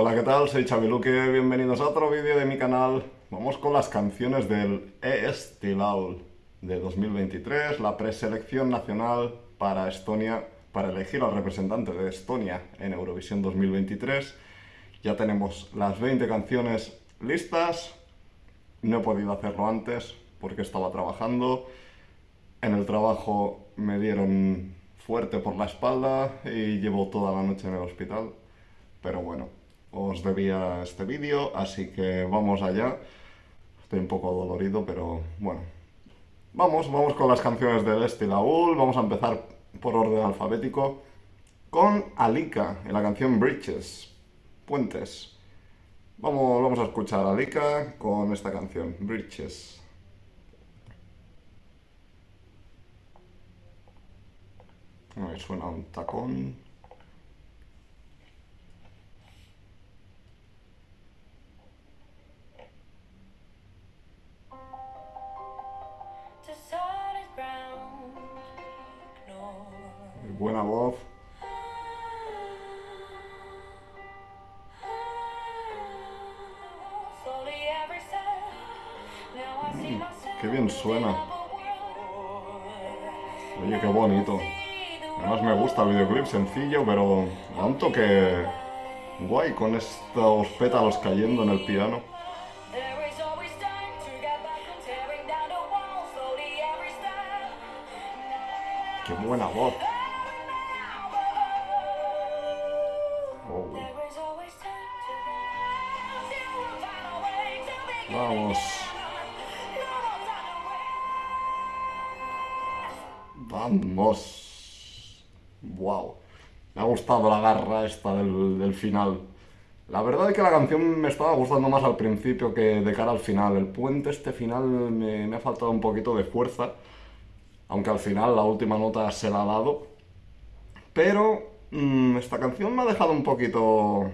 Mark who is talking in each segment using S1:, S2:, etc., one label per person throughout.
S1: Hola, ¿qué tal? Soy Chaviluque, bienvenidos a otro vídeo de mi canal. Vamos con las canciones del E-Stilaul de 2023, la preselección nacional para Estonia, para elegir al representante de Estonia en Eurovisión 2023. Ya tenemos las 20 canciones listas. No he podido hacerlo antes porque estaba trabajando. En el trabajo me dieron fuerte por la espalda y llevo toda la noche en el hospital. Pero bueno, os debía este vídeo, así que vamos allá. Estoy un poco dolorido, pero bueno. Vamos, vamos con las canciones de Este Laúl. Vamos a empezar por orden alfabético con Alika en la canción Bridges, Puentes. Vamos, vamos a escuchar a Alika con esta canción, Bridges. A suena un tacón. Buena voz. Mm, qué bien suena. Oye, qué bonito. Además me gusta el videoclip, sencillo, pero da un toque guay con estos pétalos cayendo en el piano. Esta del, final. La verdad es que la canción me estaba gustando más al principio que de cara al final. El puente este final me, ha faltado un poquito de fuerza aunque al final la última nota se la ha dado. Pero mm, esta canción me ha dejado un poquito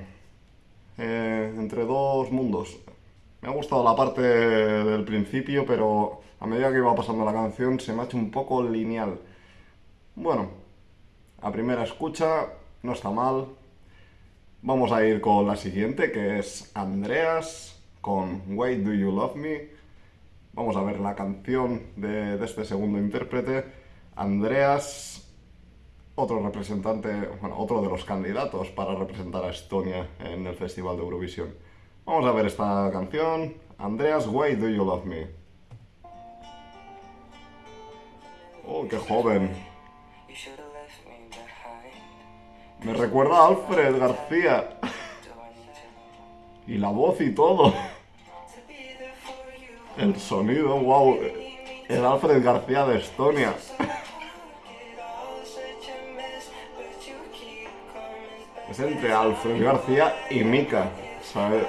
S1: eh, entre dos mundos. Me ha gustado la parte del principio, pero a medida que iba pasando la canción se me ha hecho un poco lineal. Bueno, a primera escucha no está mal. Vamos a ir con la siguiente, que es Andreas con Why Do You Love Me. Vamos a ver la canción de, este segundo intérprete, Andreas, otro representante, bueno, otro de los candidatos para representar a Estonia en el Festival de Eurovisión. Vamos a ver esta canción, Andreas, Why Do You Love Me? Oh, qué joven. Me recuerda a Alfred García. y la voz y todo. El sonido, wow. El Alfred García de Estonia. Es entre Alfred García y Mika, ¿sabes?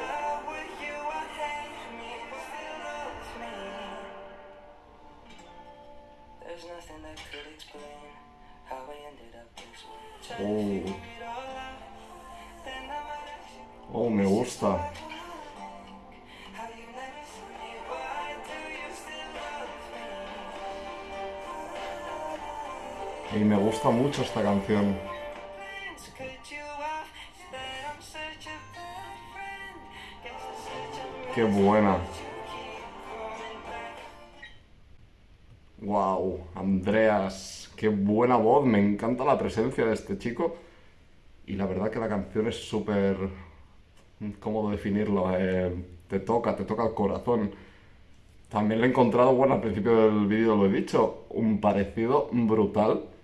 S1: Gusta mucho esta canción. Qué buena. Wow, Andreas, qué buena voz, me encanta la presencia de este chico. Y la verdad que la canción es súper... ¿Cómo definirlo? Eh, te toca, te toca el corazón. También lo he encontrado, bueno, al principio del vídeo lo he dicho, un parecido brutal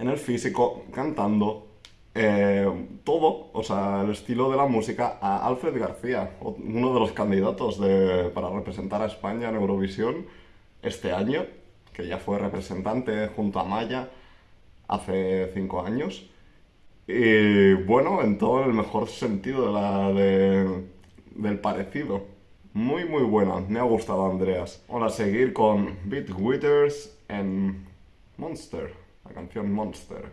S1: en el físico, cantando, eh, todo, o sea, el estilo de la música a Alfred García, uno de los candidatos para representar a España en Eurovisión este año, que ya fue representante junto a Maya hace cinco años. Y bueno, en todo el mejor sentido de la, del parecido. Muy, muy buena. Me ha gustado, Andreas. Vamos a seguir con Beat Withers en Monster la canción Monster.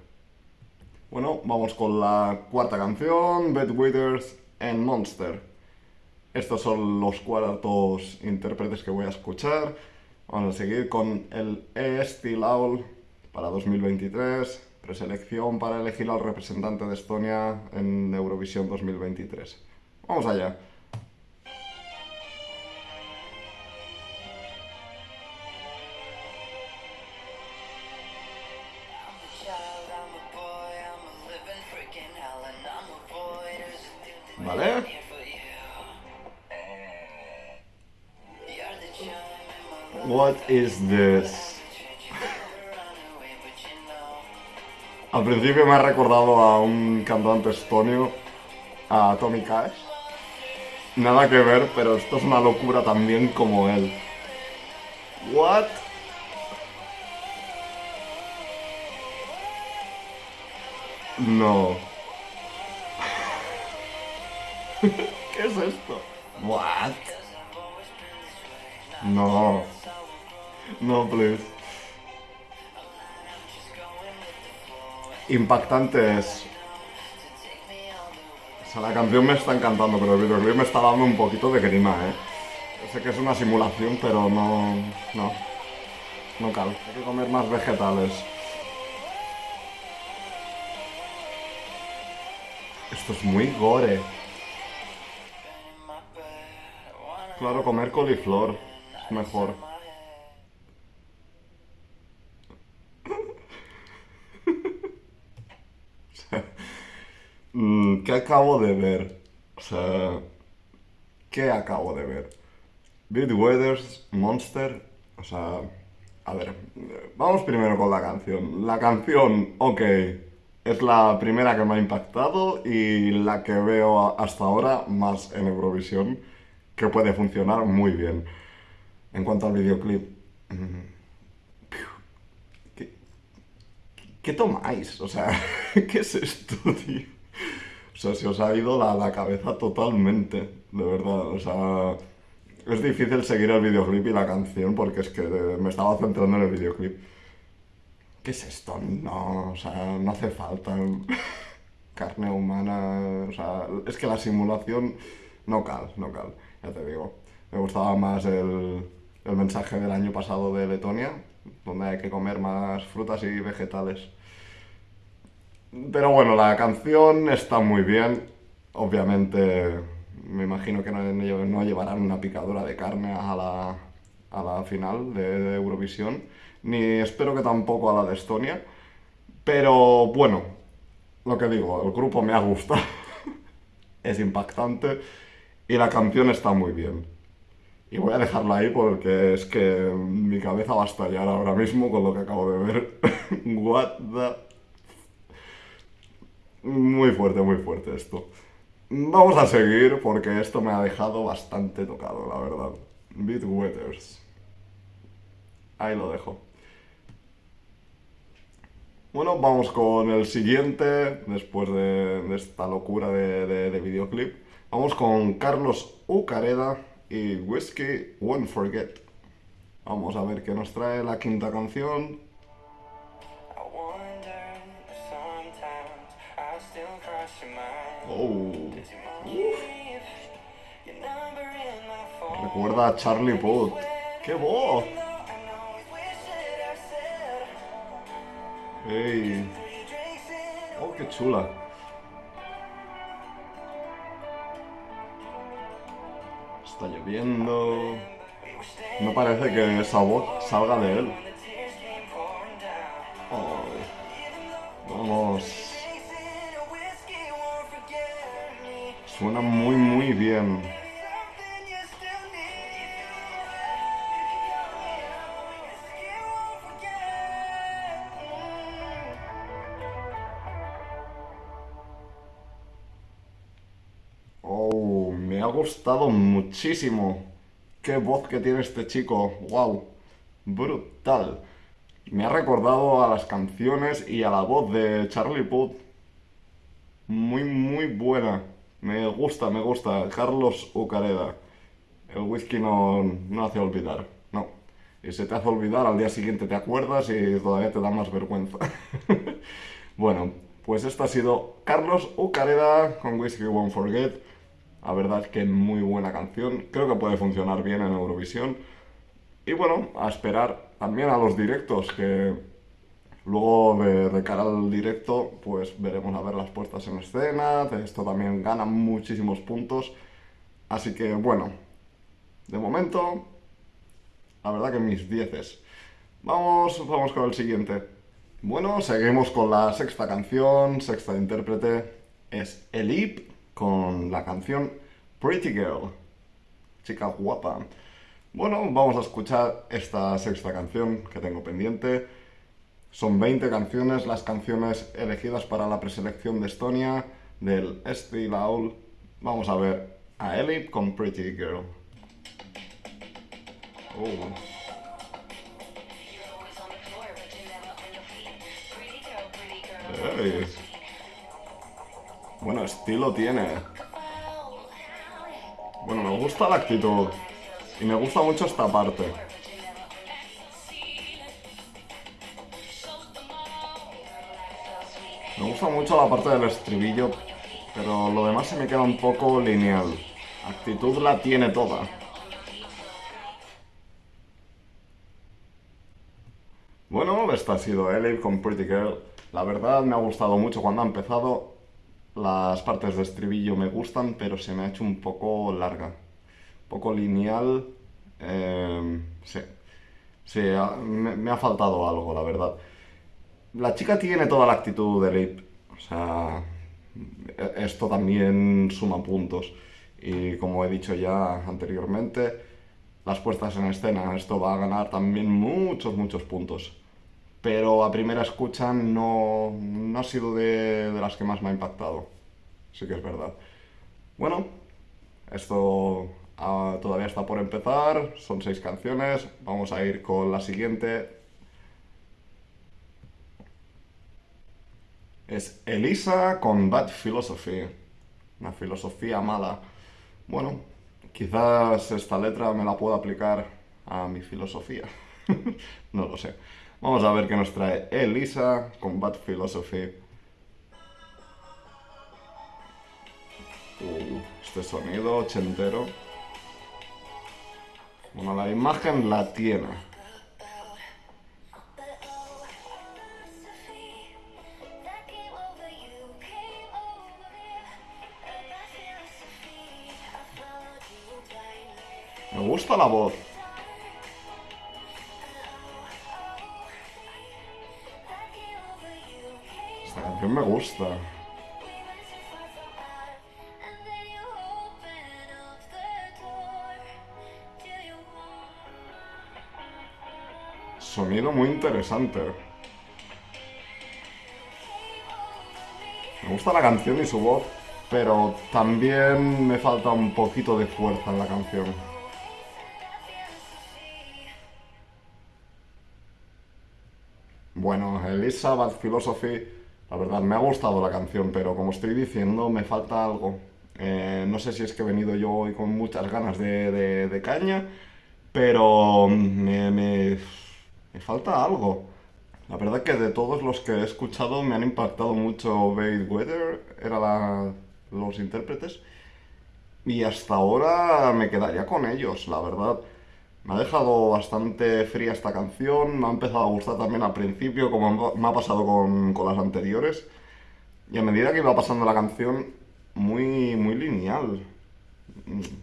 S1: Bueno, vamos con la cuarta canción, Bed Withers and Monster. Estos son los cuartos intérpretes que voy a escuchar. Vamos a seguir con el E. Laul para 2023, preselección para elegir al representante de Estonia en Eurovisión 2023. Vamos allá. Is this? Al principio me ha recordado a un cantante estonio, a Tommy Cash. Nada que ver, pero esto es una locura también como él. What? No. ¿Qué es esto? What? No. No, please. Impactante es. O sea, la canción me está encantando, pero el videoclip me está dando un poquito de grima, ¿eh? Sé que es una simulación, pero no... No. No cal. Hay que comer más vegetales. Esto es muy gore. Claro, comer coliflor es mejor. Mm, ¿Qué acabo de ver? O sea, ¿qué acabo de ver? Bit Weathers, Monster, o sea, a ver, vamos primero con la canción. La canción, ok, es la primera que me ha impactado y la que veo hasta ahora más en Eurovisión que puede funcionar muy bien. En cuanto al videoclip, mm, ¿qué, qué tomáis? O sea, ¿qué es esto, tío? O sea, se os ha ido la, la cabeza totalmente, de verdad. O sea, es difícil seguir el videoclip y la canción porque es que me estaba centrando en el videoclip. ¿Qué es esto? No, o sea, no hace falta carne humana. O sea, es que la simulación no cal, no cal ya te digo. Me gustaba más el, el mensaje del año pasado de Letonia, donde hay que comer más frutas y vegetales. Pero bueno, la canción está muy bien. Obviamente, me imagino que no, no llevarán una picadura de carne a la, a la final de, de, Eurovisión, ni espero que tampoco a la de Estonia. Pero bueno, lo que digo, el grupo me ha gustado. es impactante y la canción está muy bien. Y voy a dejarla ahí porque es que mi cabeza va a estallar ahora mismo con lo que acabo de ver. What the... Muy fuerte, muy fuerte esto. Vamos a seguir porque esto me ha dejado bastante tocado, la verdad. Beat Wetters. Ahí lo dejo. Bueno, vamos con el siguiente, después de, esta locura de, de, de videoclip. Vamos con Carlos Ucareda y Whiskey Won't Forget. Vamos a ver qué nos trae la quinta canción. Oh. Recuerda a Charlie Puth. ¡Qué voz! ¡Ey! ¡Oh, qué chula! Está lloviendo. No parece que esa voz salga de él. Suena muy, muy bien. gustado muchísimo. Qué voz que tiene este chico. ¡Wow! Brutal. Me ha recordado a las canciones y a la voz de Charlie Puth. Muy, muy buena. Me gusta, me gusta. Carlos Ucareda. El whisky no, no hace olvidar. No. Y se te hace olvidar, al día siguiente te acuerdas y todavía te da más vergüenza. bueno, pues esto ha sido Carlos Ucareda con Whisky Won't Forget. La verdad es que muy buena canción, creo que puede funcionar bien en Eurovisión. Y bueno, a esperar también a los directos, que Luego, de, cara al directo, pues veremos a ver las puestas en escena, de esto también gana muchísimos puntos. Así que, bueno, de momento, la verdad que mis dieces. Vamos, vamos con el siguiente. Bueno, seguimos con la sexta canción, sexta intérprete, es Elip con la canción Pretty Girl, chica guapa. Bueno, vamos a escuchar esta sexta canción que tengo pendiente. Son 20 canciones, las canciones elegidas para la preselección de Estonia del Esti Laul. Vamos a ver a Elip con Pretty Girl. Oh. Bueno, estilo tiene. Bueno, me gusta la actitud. Y me gusta mucho esta parte. Me gusta mucho la parte del estribillo, pero lo demás se me queda un poco lineal. Actitud la tiene toda. Bueno, esta ha sido Ellie con Pretty Girl. La verdad me ha gustado mucho cuando ha empezado. Las partes de estribillo me gustan, pero se me ha hecho un poco larga. Un poco lineal. Eh, sí. Sí, me, ha faltado algo, la verdad. La chica tiene toda la actitud de Lip. O sea, esto también suma puntos. Y como he dicho ya anteriormente, las puestas en escena, esto va a ganar también muchos, muchos puntos pero a primera escucha no, ha sido de, las que más me ha impactado. Sí que es verdad. Bueno, esto ah, todavía está por empezar, son seis canciones, vamos a ir con la siguiente. Es Elisa con Bad Philosophy, una filosofía mala. Bueno, quizás esta letra me la pueda aplicar a mi filosofía, no lo sé. Vamos a ver qué nos trae Elisa con Bad Philosophy. Uh, este sonido ochentero. Bueno, la imagen la tiene. Me gusta la voz. me gusta. Sonido muy interesante. Me gusta la canción y su voz, pero también me falta un poquito de fuerza en la canción. Elizabeth Philosophy la verdad, me ha gustado la canción, pero como estoy diciendo, me falta algo. Eh, no sé si es que he venido yo hoy con muchas ganas de, caña, pero me, me, falta algo. La verdad que de todos los que he escuchado me han impactado mucho Bade Weather, era los intérpretes, y hasta ahora me quedaría con ellos, la verdad. Me ha dejado bastante fría esta canción, me ha empezado a gustar también al principio, como me ha pasado con, las anteriores. Y a medida que iba pasando la canción, muy, muy lineal.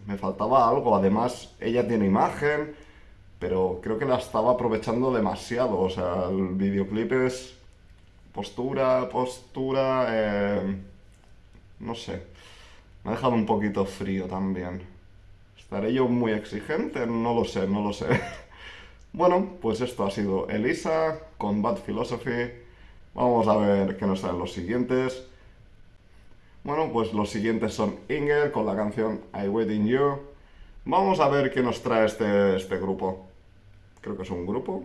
S1: Me faltaba algo, además ella tiene imagen, pero creo que la estaba aprovechando demasiado. O sea, el videoclip es postura, postura, eh, no sé. Me ha dejado un poquito frío también. ¿Estaré yo muy exigente? No lo sé, no lo sé. bueno, pues esto ha sido Elisa con Bad Philosophy. Vamos a ver qué nos salen los siguientes. Bueno, pues los siguientes son Inger con la canción I Wait in You. Vamos a ver qué nos trae este, este grupo. Creo que es un grupo.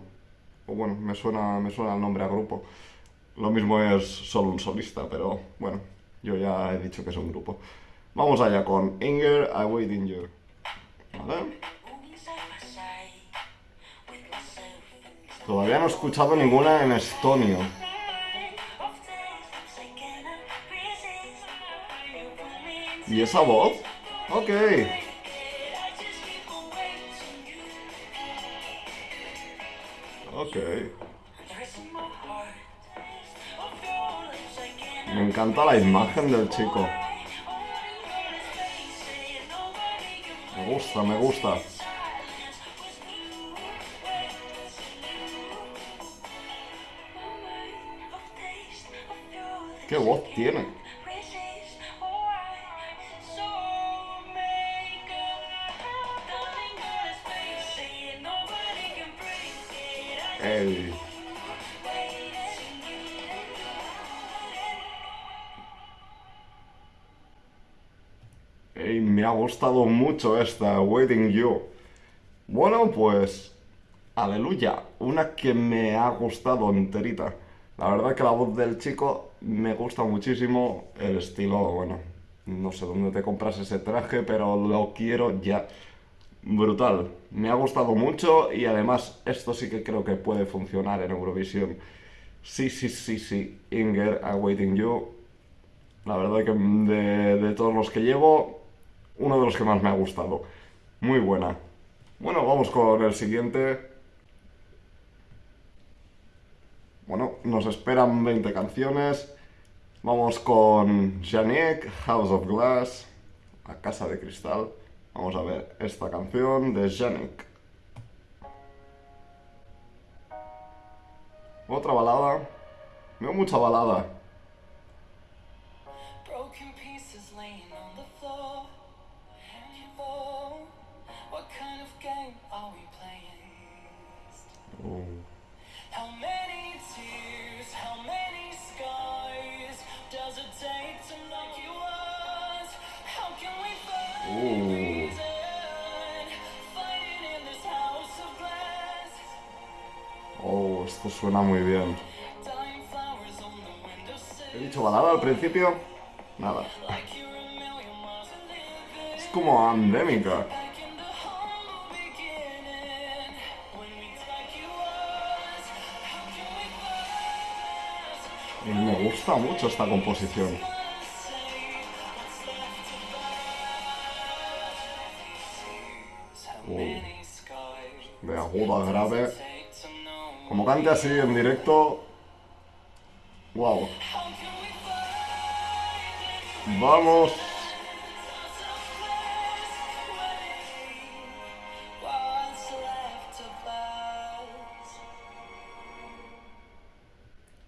S1: O bueno, me suena, me suena el nombre a grupo. Lo mismo es solo un solista, pero bueno, yo ya he dicho que es un grupo. Vamos allá con Inger, I Wait in You. Todavía no he escuchado ninguna en estonio. ¿Y esa voz? Ok. Ok. Me encanta la imagen del chico. Gusta, me gusta. ¿Qué voz tiene? Ey. Me ha gustado mucho esta, Waiting You. Bueno, pues... Aleluya, una que me ha gustado enterita. La verdad que la voz del chico me gusta muchísimo, el estilo, bueno, no sé dónde te compras ese traje, pero lo quiero ya. Brutal, me ha gustado mucho y además esto sí que creo que puede funcionar en Eurovisión. Sí, sí, sí, sí, Inger, Awaiting You. La verdad que de, de todos los que llevo, uno de los que más me ha gustado. Muy buena. Bueno, vamos con el siguiente. Bueno, nos esperan 20 canciones. Vamos con Janek, House of Glass, La Casa de Cristal. Vamos a ver esta canción de Janek. Otra balada. Veo mucha balada. Esto suena muy bien. ¿He dicho balada al principio? Nada. Es como
S2: pass?
S1: Y me gusta mucho esta composición. De agudo a grave. Como cante así en directo. Wow. Vamos.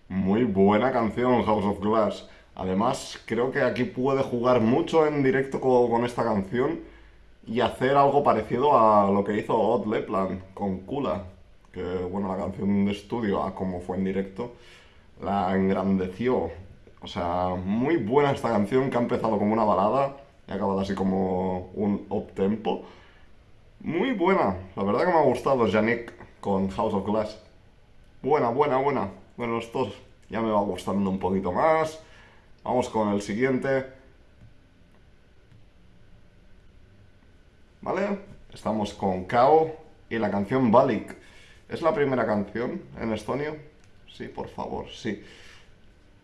S1: Muy buena canción, House of Glass. Además, creo que aquí puede jugar mucho en directo co- con, esta canción y hacer algo parecido a lo que hizo Odd Lepland con Kula. Que, bueno, la canción de estudio, a como fue en directo, la engrandeció. O sea, muy buena esta canción que ha empezado como una balada y ha acabado así como un up-tempo. Muy buena, la verdad que me ha gustado Yannick con House of Glass. Buena, buena, buena. Bueno, esto ya me va gustando un poquito más. Vamos con el siguiente. ¿Vale? Estamos con Kao y la canción Balik. ¿Es la primera canción en estonio? Sí, por favor, sí.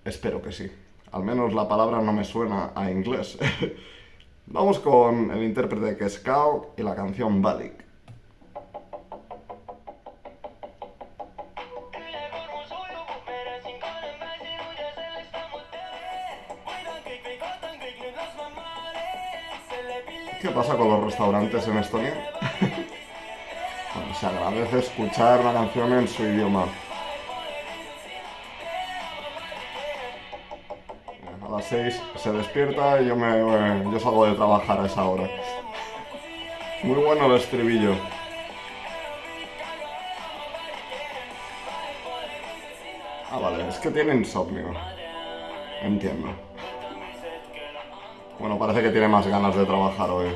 S1: Espero que sí. Al menos la palabra no me suena a inglés. Vamos con el intérprete que es Kao y la canción Balik. ¿Qué pasa con los restaurantes en Estonia? Se agradece escuchar la canción en su idioma. A las 6 se despierta y yo, me, eh, yo salgo de trabajar a esa hora. Muy bueno el estribillo. Ah, vale, es que tiene insomnio. Entiendo. Bueno, parece que tiene más ganas de trabajar hoy.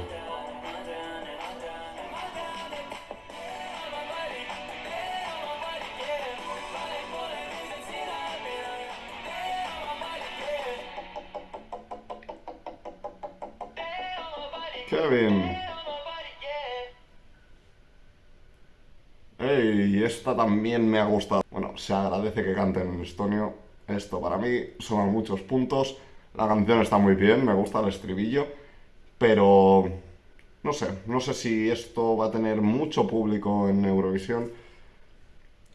S1: Y esta también me ha gustado. Bueno, se agradece que canten en estonio. Esto para mí suman muchos puntos. La canción está muy bien, me gusta el estribillo. Pero no sé, no sé si esto va a tener mucho público en Eurovisión.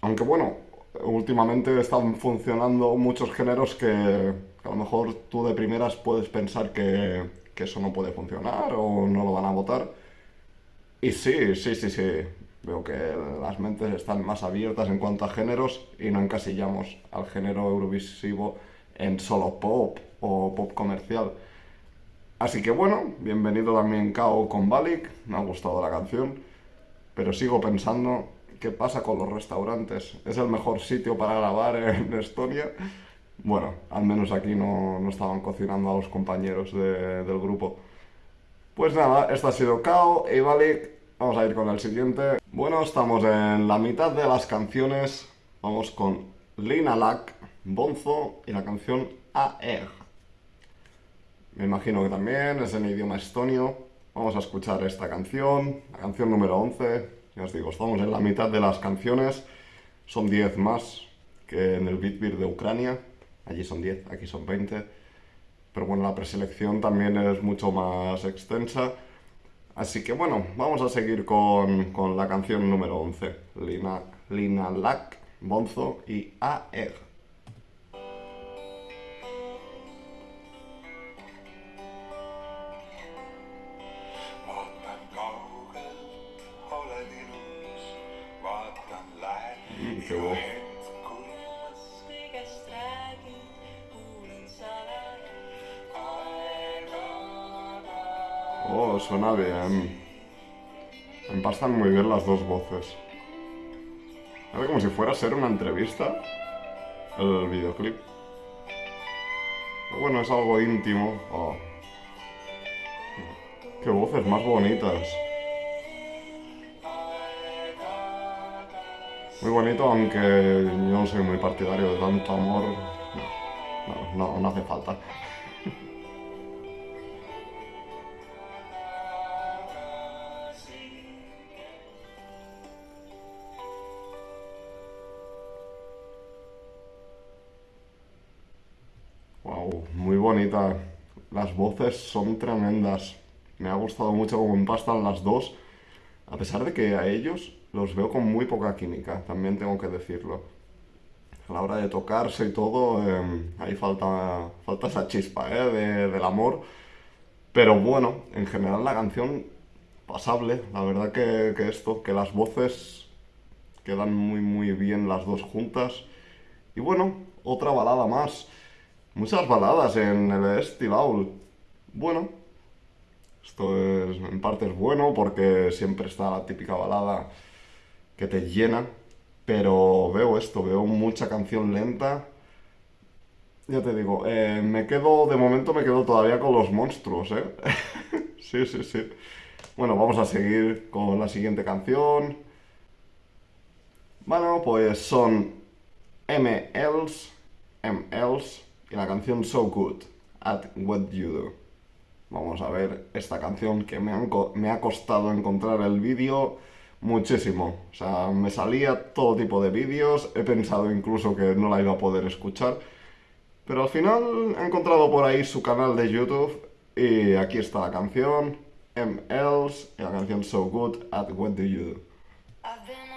S1: Aunque bueno, últimamente están funcionando muchos géneros que, a lo mejor tú de primeras puedes pensar que eso no puede funcionar o no lo van a votar. Y sí, sí, sí, sí. Veo que las mentes están más abiertas en cuanto a géneros y no encasillamos al género eurovisivo en solo pop o pop comercial. Así que bueno, bienvenido también Kao con Balik, me ha gustado la canción, pero sigo pensando qué pasa con los restaurantes. ¿Es el mejor sitio para grabar en Estonia? Bueno, al menos aquí no, no estaban cocinando a los compañeros de- del grupo. Pues nada, esto ha sido Kao y Balik. Vamos a ir con el siguiente. Bueno, estamos en la mitad de las canciones. Vamos con Lina Lack, Bonzo y la canción AEG. Me imagino que también es en idioma estonio. Vamos a escuchar esta canción, la canción número 11. Ya os digo, estamos en la mitad de las canciones. Son 10 más que en el Beat Beer de Ucrania. Allí son 10, aquí son 20. Pero bueno, la preselección también es mucho más extensa. Así que bueno, vamos a seguir con, con la canción número 11. Lina, Lina Lack, Bonzo y AEG. Empastan muy bien las dos voces. Hace como si fuera a ser una entrevista el videoclip. Pero bueno, es algo íntimo. Oh. Qué voces más bonitas. Muy bonito, aunque yo no soy muy partidario de tanto amor. No, no, no hace falta. Muy bonita. Las voces son tremendas. Me ha gustado mucho cómo empastan las dos. A pesar de que a ellos los veo con muy poca química, también tengo que decirlo. A la hora de tocarse y todo, eh, ahí falta, falta esa chispa ¿eh? de- del amor. Pero bueno, en general la canción pasable. La verdad que, que esto, que las voces quedan muy muy bien las dos juntas. Y bueno, otra balada más. Muchas baladas en el Owl. Bueno, esto es, en parte es bueno porque siempre está la típica balada que te llena. Pero veo esto, veo mucha canción lenta. Ya te digo, eh, me quedo, de momento me quedo todavía con los monstruos, ¿eh? sí, sí, sí. Bueno, vamos a seguir con la siguiente canción. Bueno, pues son MLs, MLs y la canción So Good at What You Do. Vamos a ver esta canción que me, han me ha costado encontrar el vídeo muchísimo. O sea, me salía todo tipo de vídeos, he pensado incluso que no la iba a poder escuchar, pero al final he encontrado por ahí su canal de YouTube y aquí está la canción, MLs y la canción So Good at What Do You Do.
S3: I've been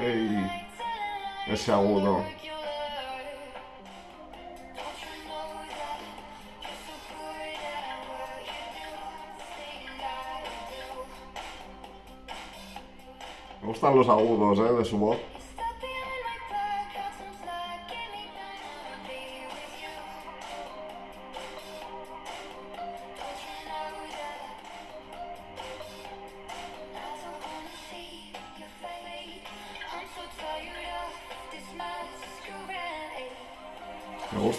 S3: Thing I do.
S1: Me gustan los agudos, ¿eh? De su voz.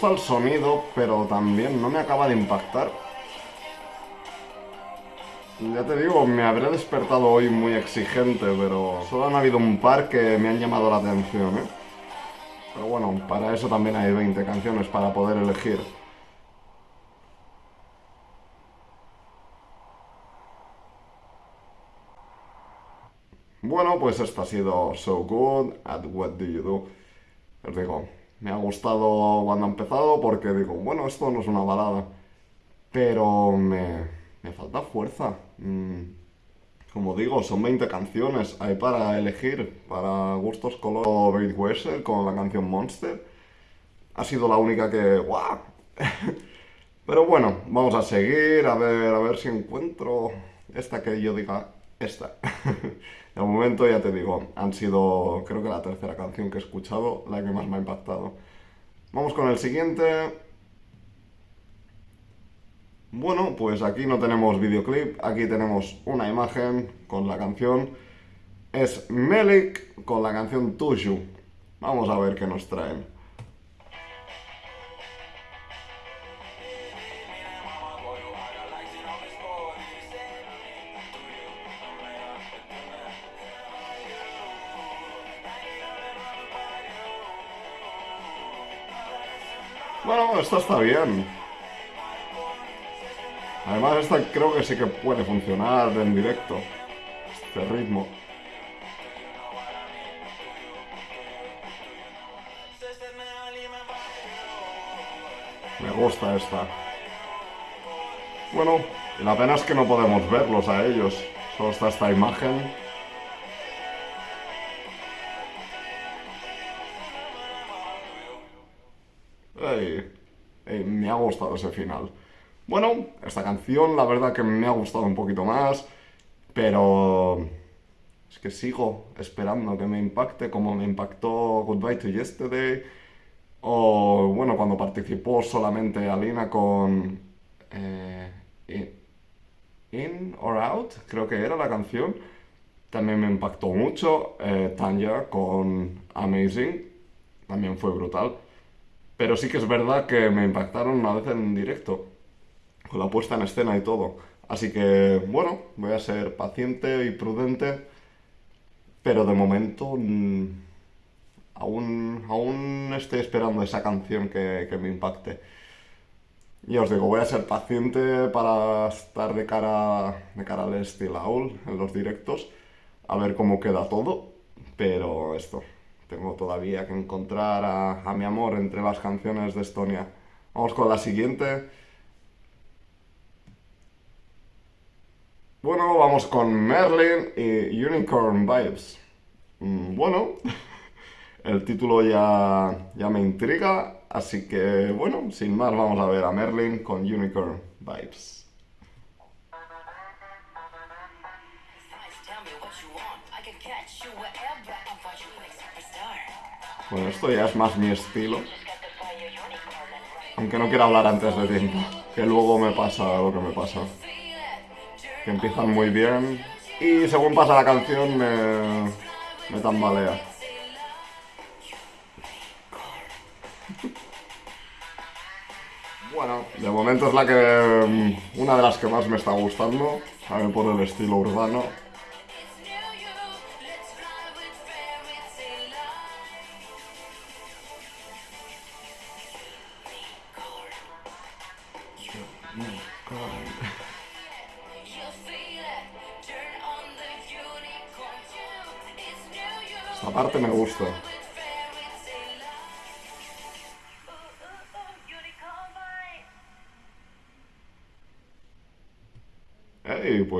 S1: Gusta el sonido, pero también no me acaba de impactar. Ya te digo, me habré despertado hoy muy exigente, pero solo han habido un par que me han llamado la atención, ¿eh? Pero bueno, para eso también hay 20 canciones para poder elegir. Bueno, pues esto ha sido So Good at What Do You Do. Os digo, me ha gustado cuando ha empezado porque digo, bueno, esto no es una balada. Pero me, me falta fuerza. Mm, como digo, son 20 canciones. Hay para elegir, para gustos color Bait Wessel con la canción Monster. Ha sido la única que... ¡Guau! Pero bueno, vamos a seguir, a ver, a ver si encuentro esta que yo diga esta. De momento ya te digo, han sido creo que la tercera canción que he escuchado, la que más me ha impactado. Vamos con el siguiente. Bueno, pues aquí no tenemos videoclip, aquí tenemos una imagen con la canción. Es Melik con la canción Tuju. Vamos a ver qué nos traen. Esta está bien. Además, esta creo que sí que puede funcionar en directo. Este ritmo. Me gusta esta. Bueno, y la pena es que no podemos verlos a ellos. Solo está esta imagen. Ey, me ha gustado ese final. Bueno, esta canción la verdad que me ha gustado un poquito más, pero es que sigo esperando que me impacte como me impactó Goodbye to Yesterday o bueno, cuando participó solamente Alina con eh, In, In or Out, creo que era la canción, también me impactó mucho. Eh, Tanya con Amazing, también fue brutal. Pero sí que es verdad que me impactaron una vez en directo, con la puesta en escena y todo. Así que, bueno, voy a ser paciente y prudente, pero de momento mm, aún, aún estoy esperando esa canción que, que me impacte. Y os digo, voy a ser paciente para estar de cara, de cara al Steel Owl en los directos, a ver cómo queda todo, pero esto, tengo todavía que encontrar a, mi amor entre las canciones de Estonia. Vamos con la siguiente. Bueno, vamos con Merlin y Unicorn Vibes. Mm, Bueno, el título ya, ya me intriga, así que bueno, sin más vamos a ver a Merlin con Unicorn Vibes. Bueno, esto ya es más mi estilo, aunque no quiero hablar antes de tiempo, que luego me pasa lo que me pasa. Que empiezan muy bien y según pasa la canción me, tambalea. Bueno, de momento es la que. mm, una de las que más me está gustando. También por el estilo urbano.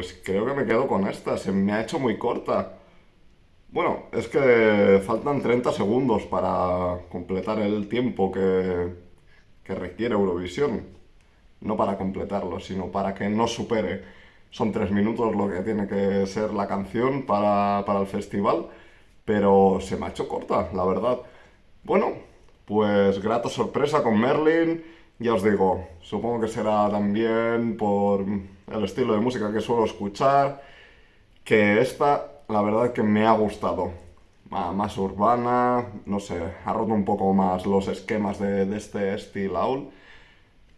S1: Pues creo que me quedo con esta. Se me ha hecho muy corta. Bueno, es que faltan 30 segundos para completar el tiempo que, que requiere Eurovisión. No para completarlo, sino para que no supere. Son tres minutos lo que tiene que ser la canción para, para el festival, pero se me ha hecho corta, la verdad. Bueno, pues grata sorpresa con Merlin. Ya os digo, supongo que será también por el estilo de música que suelo escuchar, que esta, la verdad que me ha gustado. Ma- Más urbana, no sé, ha roto un poco más los esquemas de, este estilo Aul,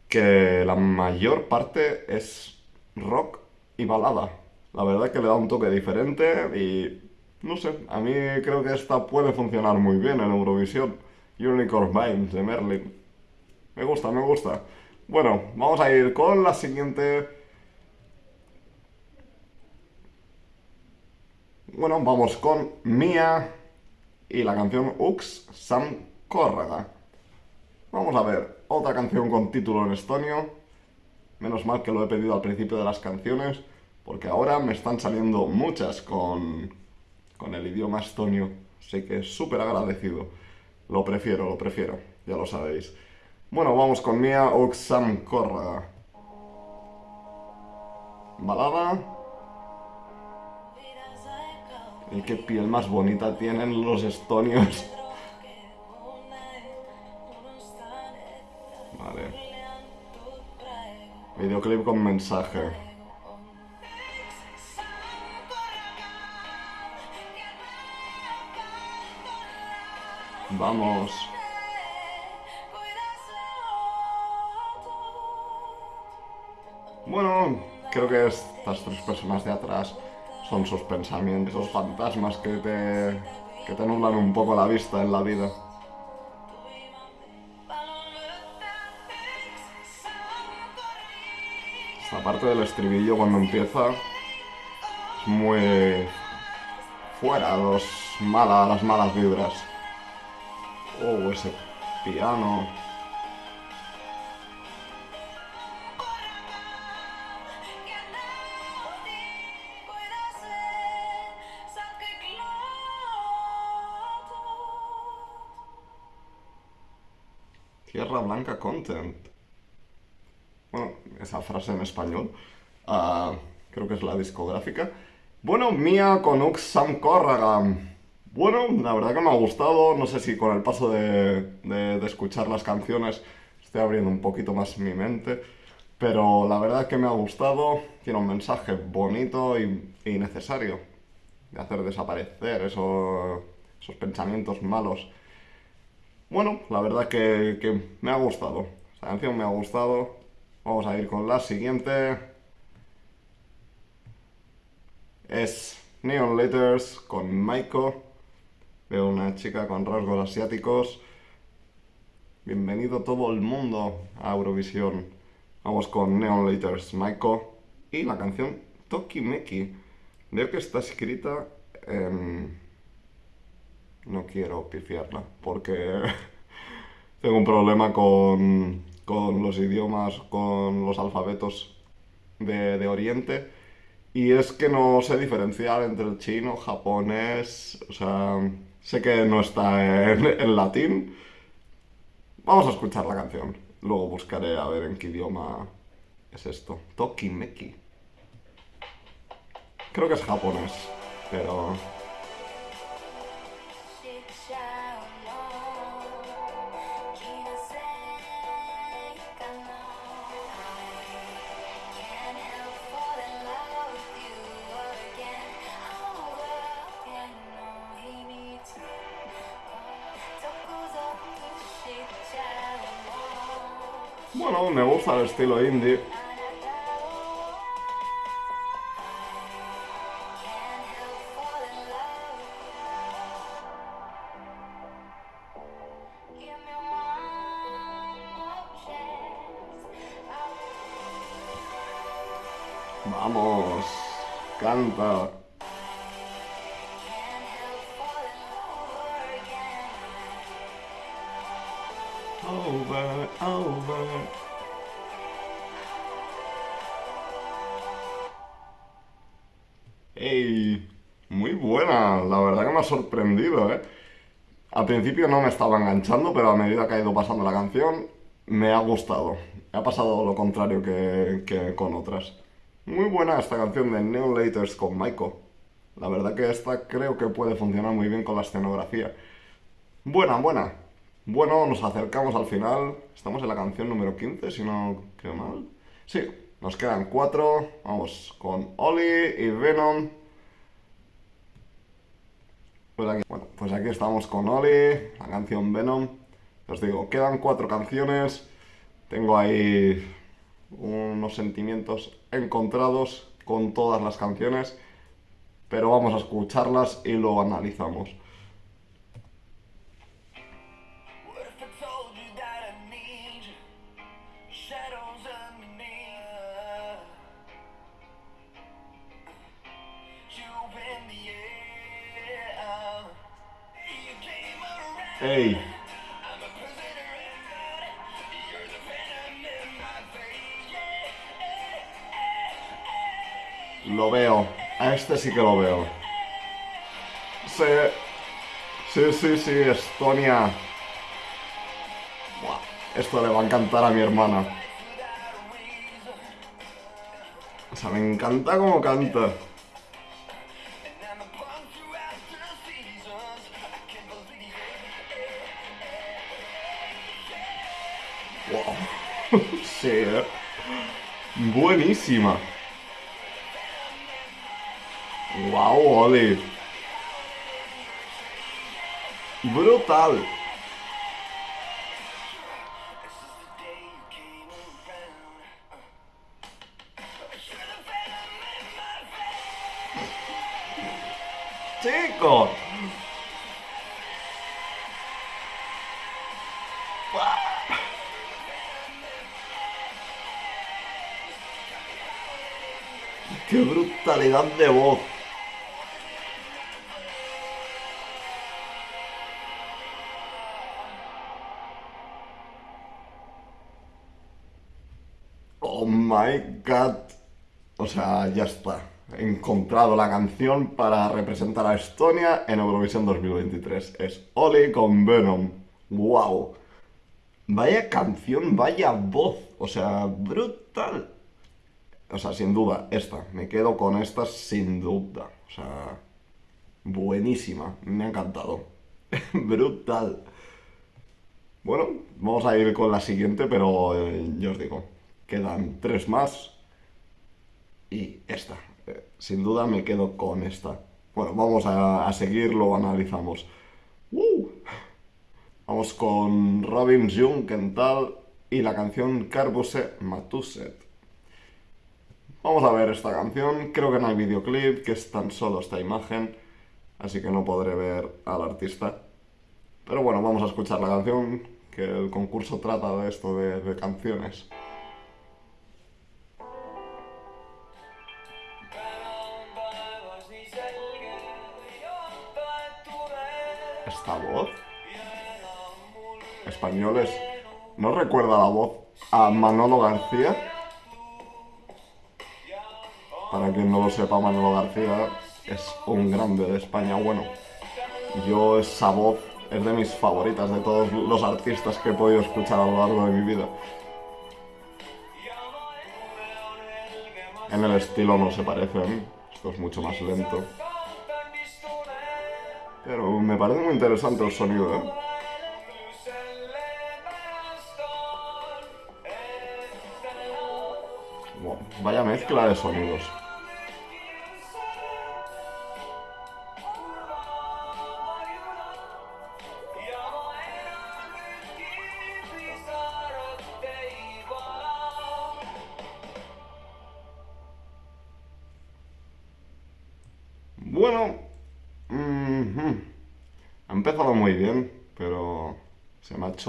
S1: que la mayor parte es rock y balada. La verdad que le da un toque diferente y no sé, a mí creo que esta puede funcionar muy bien en Eurovisión. Unicorn Vibes de Merlin. Me gusta, me gusta. Bueno, vamos a ir con la siguiente. Bueno, vamos con Mia y la canción Ux Sam Córraga. Vamos a ver, otra canción con título en estonio. Menos mal que lo he pedido al principio de las canciones, porque ahora me están saliendo muchas con, con el idioma estonio. Así que súper agradecido. Lo prefiero, lo prefiero, ya lo sabéis. Bueno, vamos con Mia Oxam Korra. Balada. Y qué piel más bonita tienen los estonios. Vale. Videoclip con mensaje. Vamos. Bueno, creo que estas tres personas de atrás son sus pensamientos, esos fantasmas que te, que te nublan un poco la vista en la vida. Esta parte del estribillo cuando empieza es muy fuera los mala, las malas vibras. Oh, ese piano. Bueno, esa frase en español. ah, creo que es la discográfica. Bueno, Mía con Ux Sam Corragam. Bueno, la verdad que me ha gustado. No sé si con el paso de, escuchar las canciones estoy abriendo un poquito más mi mente. Pero la verdad que me ha gustado. Tiene un mensaje bonito y, necesario. De hacer desaparecer eso- esos pensamientos malos. Bueno, la verdad que, que me ha gustado. Esta canción me ha gustado. Vamos a ir con la siguiente. Es Neon Letters con Maiko. Veo una chica con rasgos asiáticos. Bienvenido todo el mundo a Eurovisión. Vamos con Neon Letters, Maiko. Y la canción Tokimeki. Veo que está escrita en... No quiero pifiarla porque tengo un problema con, con los idiomas, con los alfabetos de, de Oriente. Y es que no sé diferenciar entre el chino, japonés, o sea, sé que no está en, en latín. Vamos a escuchar la canción. Luego buscaré a ver en qué idioma es esto. Tokimeki. Creo que es japonés, pero... estilo indie. ¡Ey! Muy buena, la verdad que me ha sorprendido, ¿eh? Al principio no me estaba enganchando, pero a medida que ha ido pasando la canción, me ha gustado. Ha pasado lo contrario que, con otras. Muy buena esta canción de Neon Laters con Maiko. La verdad que esta creo que puede funcionar muy bien con la escenografía. Buena, buena. Bueno, nos acercamos al final. Estamos en la canción número 15, si no creo mal. Sí, nos quedan cuatro. Vamos con Oli y Venom. Pues aquí, bueno, pues aquí estamos con Oli, la canción Venom. Os digo, quedan cuatro canciones. Tengo ahí unos sentimientos encontrados con todas las canciones. Pero vamos a escucharlas y lo analizamos.
S2: Hey.
S1: Lo veo. A este sí que lo veo. Sí. Sí, sí, sí, Estonia. Esto le va a encantar a mi hermana. O sea, me encanta cómo canta. Wow. Sí, eh. Buenísima. Wow, Oli. Brutal. Brutalidad de voz! Oh my god. O sea, ya está. He encontrado la canción para representar a Estonia en Eurovisión 2023. Es Oli con Venom. ¡Wow! Vaya canción, vaya voz. O sea, brutal. O sea, sin duda, esta. Me quedo con esta sin duda. O sea, buenísima. Me ha encantado. brutal. Bueno, vamos a ir con la siguiente, pero eh, ya os digo, quedan tres más y esta. Eh, sin duda me quedo con esta. Bueno, vamos a, a seguir, lo analizamos. ¡Uh! Vamos con Robin Junkenthal y la canción Carbuse Matuset. Vamos a ver esta canción. Creo que no hay videoclip, que es tan solo esta imagen, así que no podré ver al artista. Pero bueno, vamos a escuchar la canción, que el concurso trata de esto, de, canciones. ¿Esta voz? Españoles. ¿No recuerda la voz a Manolo García? Para quien no lo sepa, Manolo García es un grande de España. Bueno, yo esa voz es de mis favoritas de todos los artistas que he podido escuchar a lo largo de mi vida. En el estilo no se parecen, esto es mucho más lento. Pero me parece muy interesante el sonido, ¿eh? Vaya mezcla de sonidos.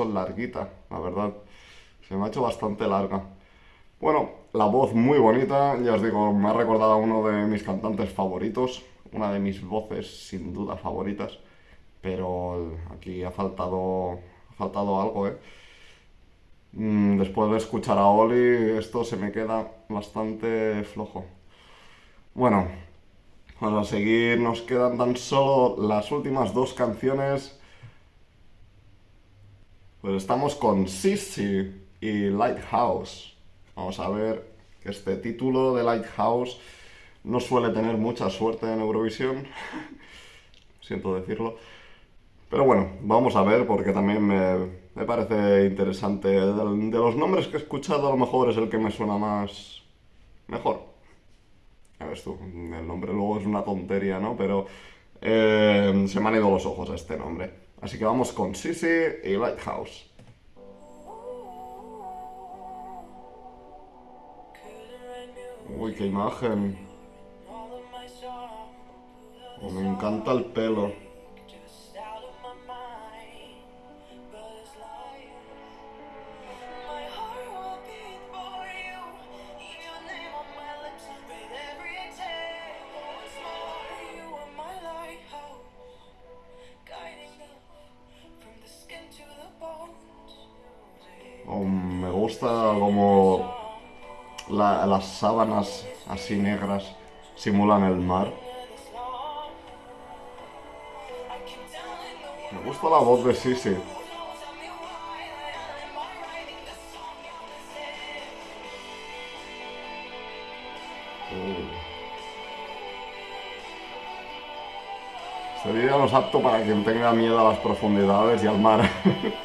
S1: Larguita, la verdad. Se me ha hecho bastante larga. Bueno, la voz muy bonita, ya os digo, me ha recordado a uno de mis cantantes favoritos, una de mis voces sin duda favoritas, pero aquí ha faltado, ha faltado algo, ¿eh? Mm, Después de escuchar a Oli, esto se me queda bastante flojo. Bueno, vamos a seguir, nos quedan tan solo las últimas dos canciones. Pues estamos con Sissy y Lighthouse. Vamos a ver que este título de Lighthouse no suele tener mucha suerte en Eurovisión. Siento decirlo. Pero bueno, vamos a ver porque también me, me parece interesante. De, de los nombres que he escuchado, a lo mejor es el que me suena más. mejor. Ya ves tú, el nombre luego es una tontería, ¿no? Pero eh, se me han ido los ojos a este nombre. Así que vamos con Sissy y Lighthouse. Uy, qué imagen. Oh, me encanta el pelo. Gusta como la- las sábanas así negras simulan el mar. Me gusta la voz de Sisi. Este vídeo no apto para quien tenga miedo a las profundidades y al mar.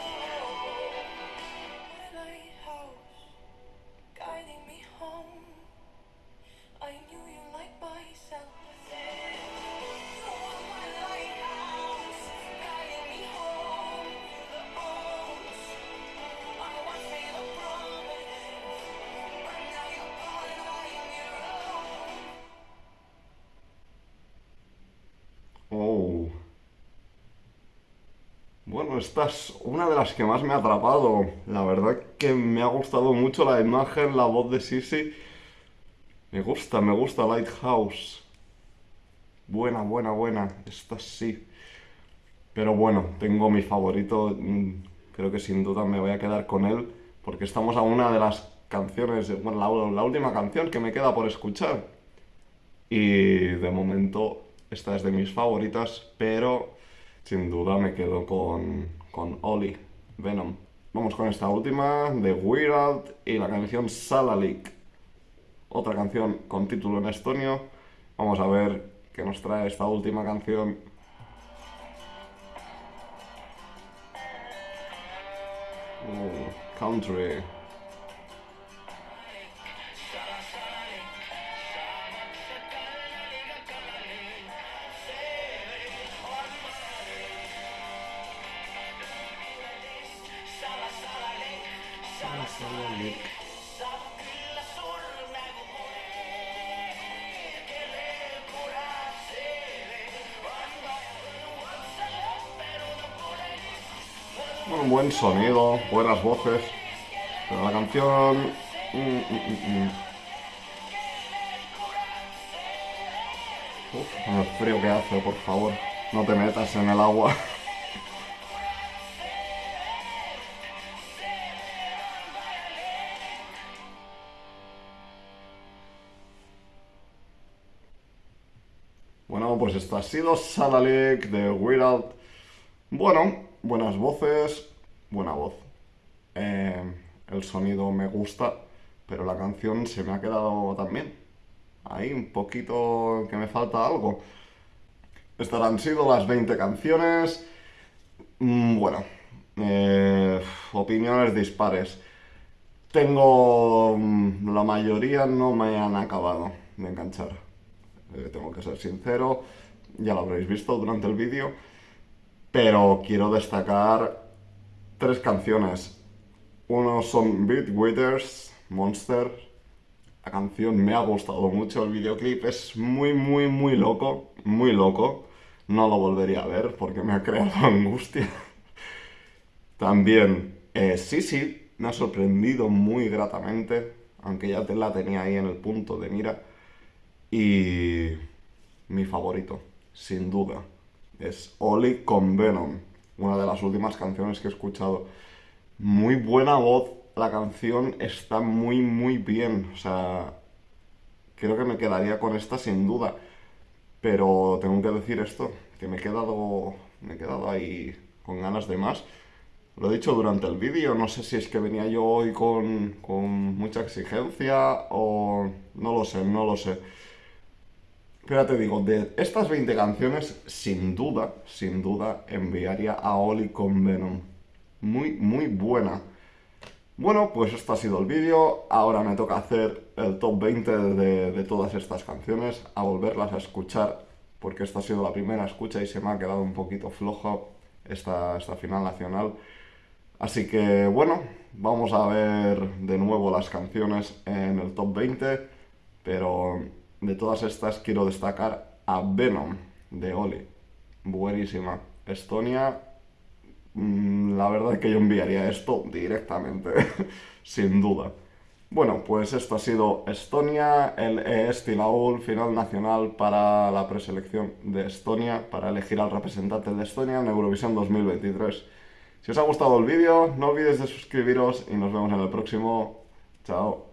S1: Bueno, esta es una de las que más me ha atrapado. La verdad que me ha gustado mucho la imagen, la voz de Sisi. Me gusta, me gusta Lighthouse. Buena, buena, buena. Esta sí. Pero bueno, tengo mi favorito. mm, Creo que sin duda me voy a quedar con él. Porque estamos a una de las canciones, bueno, la, la última canción que me queda por escuchar. Y de momento esta es de mis favoritas, pero sin duda me quedo con, con Oli, Venom. Vamos con esta última de Weird y la canción Salalik. Otra canción con título en estonio. Vamos a ver qué nos trae esta última canción. Oh, country. Sonido, buenas voces. Pero la canción. mm, mm, mm. Uf, el frío que hace, por favor. No te metas en el agua. Bueno, pues esto ha sido Salalik de Weird Al. Bueno, buenas voces, buena voz. Eh, el sonido me gusta, pero la canción se me ha quedado también. Ahí un poquito que me falta algo. Estas han sido las 20 canciones. Mm, Bueno, eh, opiniones dispares. Tengo... mm, La mayoría no me han acabado de enganchar. Eh, tengo que ser sincero, ya lo habréis visto durante el vídeo. Pero quiero destacar tres canciones. Uno son Beat Withers, Monster. La canción me ha gustado mucho, el videoclip es muy, muy, muy loco, muy loco. No lo volvería a ver porque me ha creado angustia. También, eh, sí, me ha sorprendido muy gratamente, aunque ya te la tenía ahí en el punto de mira. Y mi favorito, sin duda, es Oli con Venom, una de las últimas canciones que he escuchado. Muy buena voz, la canción está muy, muy bien. O sea, creo que me quedaría con esta sin duda. Pero tengo que decir esto, que me he quedado, me he quedado ahí con ganas de más. Lo he dicho durante el vídeo, no sé si es que venía yo hoy con, con mucha exigencia o no lo sé, no lo sé. Pero te digo, de estas 20 canciones, sin duda, sin duda, enviaría a Oli con Venom. Muy, muy buena. Bueno, pues esto ha sido el vídeo. Ahora me toca hacer el top 20 de, de todas estas canciones, a volverlas a escuchar, porque esta ha sido la primera escucha y se me ha quedado un poquito flojo esta, esta final nacional. Así que bueno, vamos a ver de nuevo las canciones en el top 20, pero de todas estas quiero destacar a Venom de Oli. Buenísima. Estonia, mm, la verdad es que yo enviaría esto directamente, sin duda. Bueno, pues esto ha sido Estonia, el ES-Tilaul, final nacional para la preselección de Estonia, para elegir al representante de Estonia en Eurovisión 2023. Si os ha gustado el vídeo, no olvidéis de suscribiros y nos vemos en el próximo. Chao.